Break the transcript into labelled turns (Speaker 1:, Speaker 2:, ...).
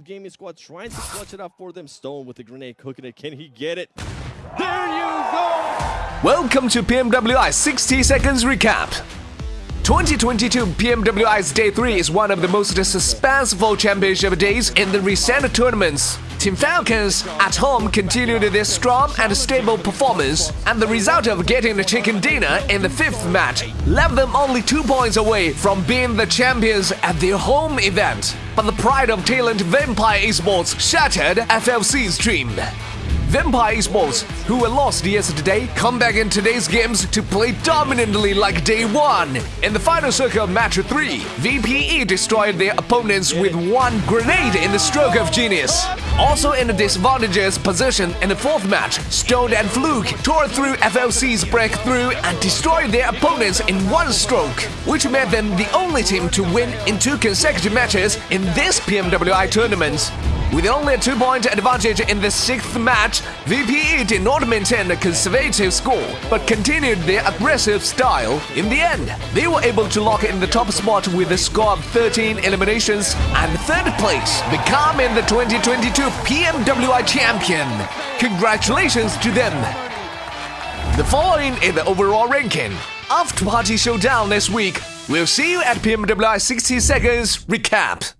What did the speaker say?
Speaker 1: Gaming squad trying to clutch it up for them. Stone with the grenade cooking it. Can he get it? There you go!
Speaker 2: Welcome to PMWI 60 Seconds Recap. 2022 PMWI's Day 3 is one of the most suspenseful championship days in the recent tournaments. Team Falcons at home continued their strong and stable performance, and the result of getting the chicken dinner in the fifth match left them only two points away from being the champions at their home event. But the pride of Thailand Vampire Esports shattered FLC's dream. Vampire Esports, who were lost yesterday, come back in today's games to play dominantly like day one. In the final circle of match 3, VPE destroyed their opponents with one grenade in the stroke of genius. Also in a disadvantageous position in the fourth match, Stone and Fluke tore through FLC's breakthrough and destroyed their opponents in one stroke, which made them the only team to win in two consecutive matches in this PMWI tournament. With only a two-point advantage in the sixth match, VPE did not maintain a conservative score, but continued their aggressive style. In the end, they were able to lock in the top spot with a score of 13 eliminations and third place, becoming the 2022 PMWI champion. Congratulations to them! The following is the overall ranking. After Party Showdown this week, we'll see you at PMWI 60 Seconds Recap.